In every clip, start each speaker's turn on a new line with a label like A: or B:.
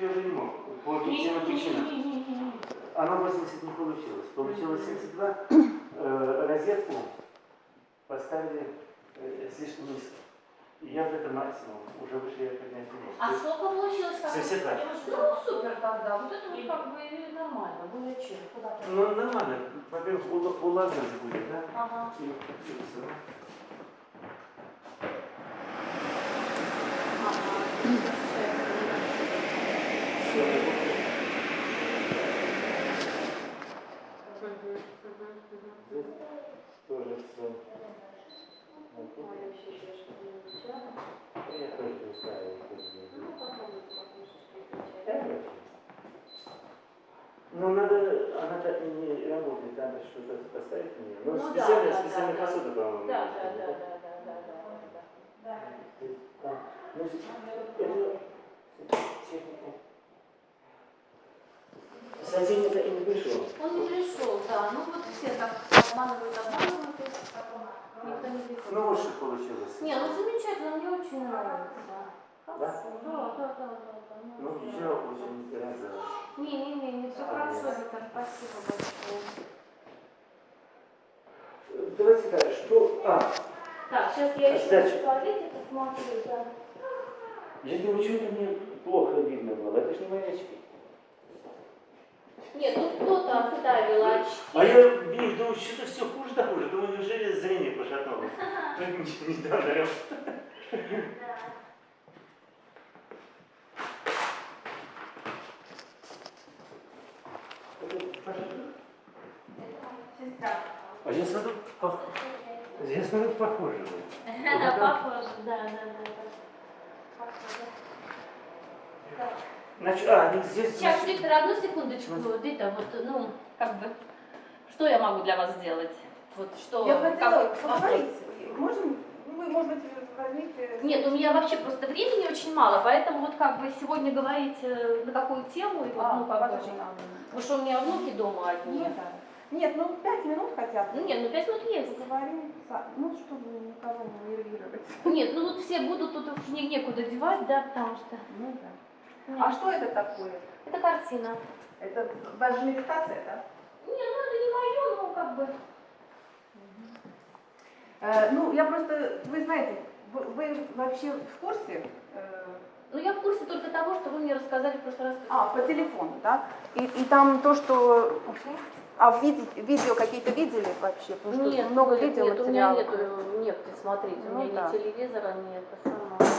A: я уже не мог. По объективным причинам. Оно 80 не получилось. Получилось 72. Э, розетку поставили э, слишком низко. И я в это максимум. Уже выше я поднять не мог.
B: А сколько получилось? как?
A: 72.
B: Ну, супер тогда. Вот это вот как бы и нормально. Более чем.
A: Ну, нормально. Во-первых, ула- уложить будет, да?
B: Ага.
A: И, и всё. Всё, я буду- Здесь тоже все. Я тоже не знаю. Ну, надо, она так не работает, надо что-то поставить на нее. Ну,
B: Ну,
A: специально,
B: да,
A: специально
B: да,
A: посуду, по-моему.
B: Да, да, да, да, да, да, да,
A: ну, с- это техника. Сотельника и не пришел.
B: Он не пришел, да. Ну вот все так обманывают, обманывают. и потом Никто не приходит.
A: Ну, вот что получилось.
B: Не, ну замечательно, мне очень нравится. Хорошо, да, да, да, да. да,
A: Ну,
B: да.
A: я очень рада.
B: Не, не, не, не все
A: А,
B: хорошо. Виктор, спасибо большое.
A: Давайте так, что... А,
B: Так, сейчас я еще в туалете посмотрю, да.
A: я думаю, что это мне плохо видно было. Это же не мои очки.
B: Нет, ну кто-то оставил очки.
A: А я вижу, думаю, что-то все хуже да хуже. Думаю, неужели зрение пошатнулось? Недавно
B: Сестра.
A: А я смотрю, пох- я смотрю, похоже. вы.
B: Похоже, да, да, да. да. Похоже.
A: Значит, а, здесь...
B: Сейчас, Виктор, одну секундочку. Дита, вот, ну, как бы, что я могу для вас сделать? Вот что,
C: Я хотела
B: как-
C: поговорить. Можем? Ну, Вы, может быть, возьмите...
B: Нет, у меня вообще просто времени очень мало, поэтому вот как бы сегодня говорить э, на какую тему, и вот,
C: А,
B: ну, как бы, потому что у меня внуки дома одни.
C: Ну, да. Нет, ну пять минут хотя бы.
B: Ну нет, ну пять минут есть.
C: Поговорим, ну, чтобы никого не нервировать.
B: Нет, ну тут все будут, тут уж не- некуда девать, да, потому что...
C: Ну да.
B: Нет.
C: А что это такое?
B: Это картина.
C: Это даже медитация, да?
B: Не, ну это не мое, ну как бы...
C: Э, ну, я просто, вы знаете, вы, вы вообще в курсе? э,
B: Ну я в курсе только того, что вы мне рассказали в прошлый раз.
C: а, по телефону, да? И, и там то, что... А в виде- видео какие-то видели вообще? Потому что
B: Нет,
C: много
B: нет,
C: видео
B: нет, у меня нет,
C: материалов.
B: нет, смотрите, у
C: Ну
B: меня
C: да.
B: ни телевизора, ни это самое.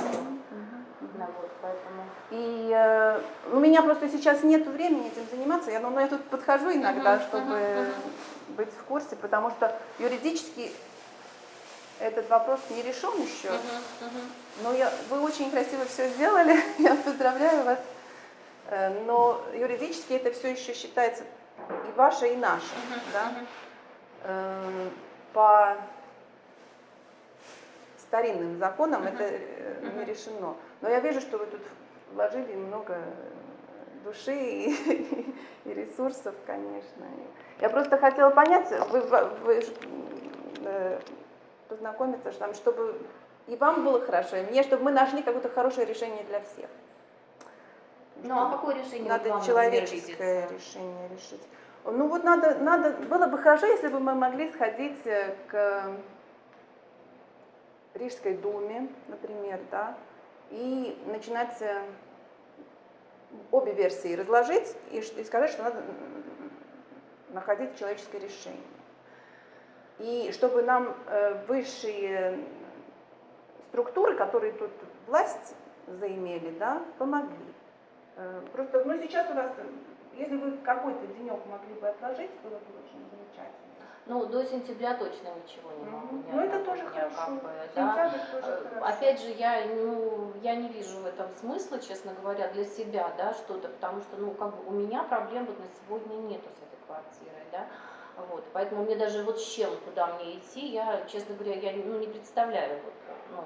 B: Да, вот, поэтому...
C: И э, у меня просто сейчас нет времени этим заниматься, я, ну, я тут подхожу иногда,
B: Мгм,
C: чтобы
B: мгм,
C: быть в курсе, потому что юридически этот вопрос не решен еще.
B: Мгм, мгм.
C: Но я, вы очень красиво все сделали, я поздравляю вас. Э, Но юридически это все еще считается и ваше, и наше. да?
B: мгм.
C: Э, По старинным законам это э, не решено. Но я вижу, что вы тут вложили много души и, и ресурсов, конечно. Я просто хотела понять, вы, вы э, познакомиться, что чтобы и вам было хорошо, и мне, чтобы мы нашли какое-то хорошее решение для всех.
B: Ну а какое решение
C: Надо
B: вам,
C: человеческое решение решить. Ну вот надо, надо, было бы хорошо, если бы мы могли сходить э, к Рижской думе, например, да, и начинать э, обе версии разложить и, и сказать, что надо находить человеческое решение. И чтобы нам э, высшие структуры, которые тут власть заимели, да, помогли. Э, Просто, ну, сейчас у вас, э, если вы какой-то денек могли бы отложить, было бы очень замечательно.
B: Ну, до сентября точно ничего не могу.
C: Мгм.
B: ни
C: Ну, это тоже хорошо.
B: как бы, да.
C: Тоже
B: Э,
C: хорошо.
B: Опять же, я, ну, я не вижу в этом смысла, честно говоря, для себя, да, что-то, потому что, ну, как бы у меня проблем вот на сегодня нету с этой квартирой, да, вот, поэтому мне даже вот с чем, куда мне идти, я, честно говоря, я ну, не представляю, вот, ну,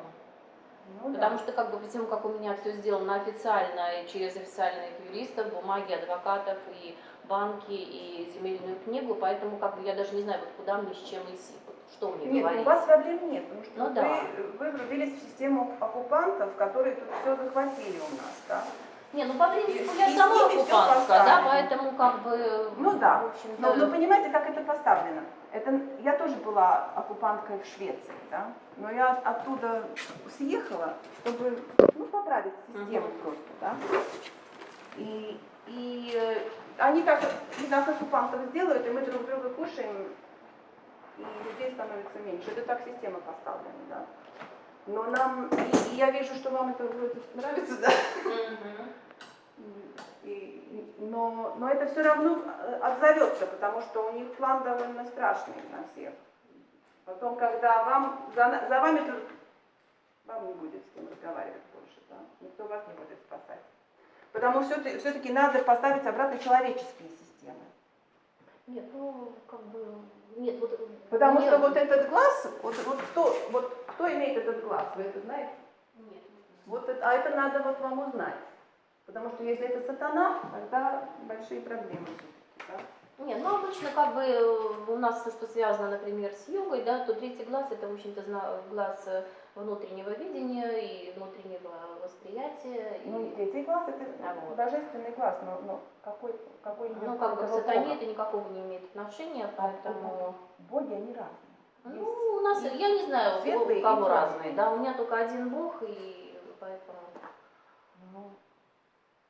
C: Ну, да.
B: Потому что как бы по как у меня все сделано официально и через официальных юристов, бумаги адвокатов и банки и земельную книгу, поэтому как бы я даже не знаю, вот куда мне с чем идти, вот что мне
C: Нет,
B: говорить.
C: у вас проблем нет, потому что
B: Ну
C: вы,
B: да.
C: вы врубились в систему оккупантов, которые тут все захватили у нас, да?
B: Не, ну по принципу я
C: и
B: сама оккупантка, да, поэтому как бы,
C: Ну да. Но, но понимаете, как это поставлено? Это, я тоже была оккупанткой в Швеции, да? но я оттуда съехала, чтобы ну, поправить систему
B: Мгм.
C: просто. Да? И, и э, они так и нас оккупантов сделают, и мы друг друга кушаем, и людей становится меньше. Это так система поставлена. Да? Но нам, и, и я вижу, что вам это вроде нравится, да? И- но, но это все равно э, отзовется, потому что у них план довольно страшный на всех. Потом, когда вам, за, за вами вам не будет с кем разговаривать больше, да? никто вас не будет спасать. Потому что все-таки надо поставить обратно человеческие системы.
B: Нет, ну, как бы, нет, вот...
C: Потому
B: мне-
C: что вот этот глаз, вот, вот, кто, вот кто имеет этот глаз, вы это знаете?
B: Нет,
C: Вот это, а это надо вот вам узнать. Потому что если это сатана, тогда большие проблемы. да?
B: Нет, ну обычно как бы у нас все, что связано, например, с йогой, да, то третий глаз это, в общем-то, глаз э, внутреннего видения и внутреннего восприятия. и-
C: Ну, третий глаз это
B: А вот.
C: божественный глаз, но, но какой, какой
B: ну, как бы к сатане
C: Бога?
B: это никакого не имеет отношения,
C: А
B: поэтому...
C: Боги, они разные.
B: Ну,
C: Есть
B: у нас,
C: и
B: я не знаю, у
C: светлые, и
B: кого разные, да, у меня только один бог, и поэтому...
C: ну,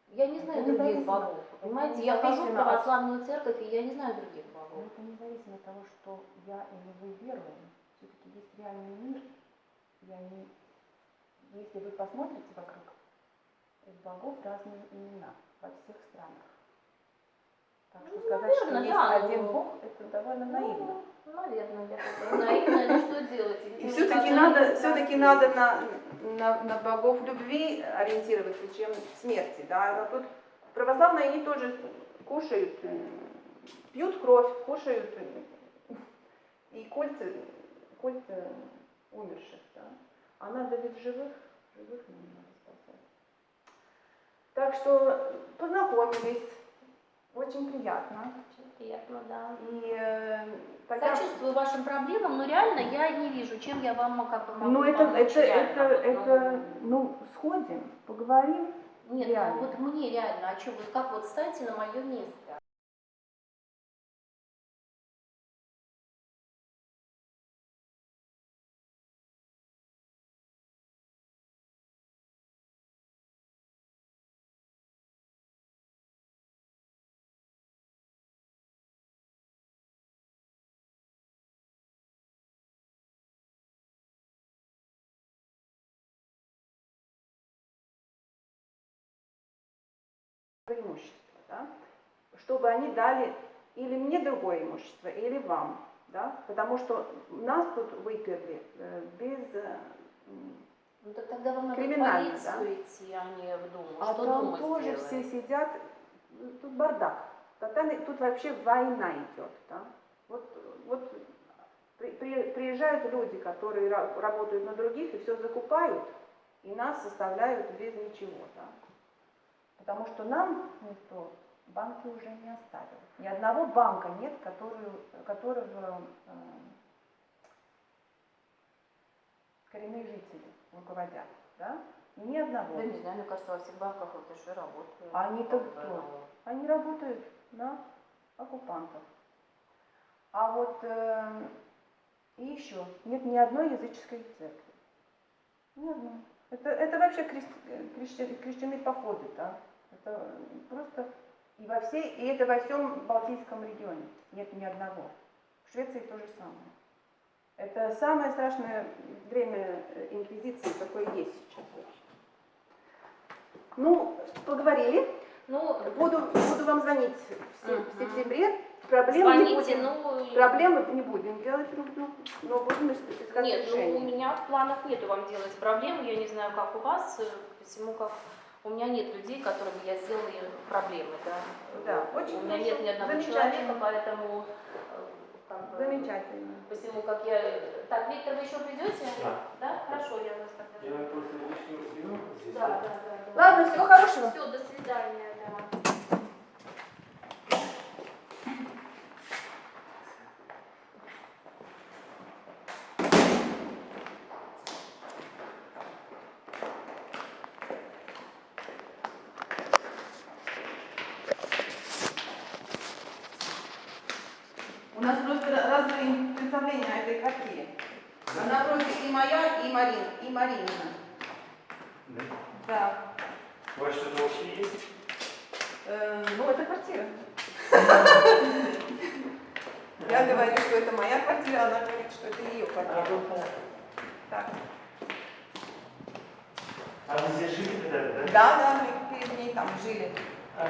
B: Я не знаю других богов, понимаете, я хожу в православную церковь, и я не знаю других
C: но
B: богов.
C: это независимо от того, что я или вы веруем. Все-таки есть реальный мир, и они, если вы посмотрите вокруг, у богов разные имена во всех странах. Так что
B: Ну,
C: сказать, что
B: наверное,
C: есть
B: да,
C: один
B: но-
C: бог, это довольно наивно.
B: Ну, наверное, я такая наивная, но что делать?
C: И все-таки надо,
B: что
C: все-таки надо
B: есть.
C: на, на, на богов любви ориентироваться, чем смерти. Да? А тут православные они тоже кушают, пьют кровь, кушают и культ, культ умерших. Да? А надо ведь живых, живых нам надо спасать. Так что познакомились, очень приятно.
B: Очень приятно, да.
C: И э, тогда...
B: Сочувствую вашим проблемам, но реально я не вижу, чем я вам как бы могу
C: Ну это, это, это, это, ну, сходим, поговорим.
B: ну, Нет,
C: реально.
B: ну вот мне реально, а что, вот как вот встаньте на мое место?
C: Преимущество, да? чтобы они дали или мне другое имущество, или вам. Да? Потому что нас тут выперли э, без... э,
B: Ну так тогда вам надо в
C: Криминально,
B: полицию идти, а не в Думу.
C: а
B: что
C: там
B: Дума
C: тоже
B: сделает?
C: все сидят, ну, тут бардак. Тотальный, тут вообще война идет. Да? Вот, вот при- при- приезжают люди, которые ра- работают на других и все закупают, и нас составляют без ничего. Да? Потому что нам никто банки уже не оставил. Ни одного банка нет, который, которого э, коренные жители руководят. Да? Ни одного.
B: Да не знаю, мне кажется, во всех банках ЛТШ работают.
C: А они-то кто?
B: ну,
C: Они работают на оккупантов. А вот э, и еще нет ни одной языческой церкви. Ни одной. Это, это вообще крести- э, крещи- крещеные походы, да? Это просто и во всей, и это во всем Балтийском регионе нет ни одного. В Швеции то же самое. Это самое страшное время э, инквизиции, какое есть сейчас. Ну, поговорили.
B: Ну,
C: Буду, буду вам звонить в, се- в сентябре. Проблем не
B: звоните,
C: будем.
B: ну...
C: Проблемы не будем делать друг другу, но будем ис- искать
B: Нет, ну у меня в планах нету вам делать проблемы, я не знаю, как у вас, э, посему как у меня нет людей, которым я сделала проблемы, да.
C: Да, очень
B: У меня нет ни одного человека, поэтому э, как бы,
C: Замечательно.
B: Посему как я... Так, Виктор, вы еще придете?
A: Да.
B: Да? Хорошо, я вас тогда...
A: Я просто лишнюю здесь.
B: Да, да, да. да.
C: Ладно, всего хорошего.
B: Все, до свидания, да.
C: просто разные представления о этой квартире. А напротив и моя, и Марин, и Маринина.
A: Да.
C: Да.
A: У вас что-то общее есть?
C: Э, ну, это квартира. Я говорю, что это моя квартира, она говорит, что это ее квартира. Так.
A: А вы здесь жили когда-то, да?
C: Да, да, мы перед ней там жили.
A: А,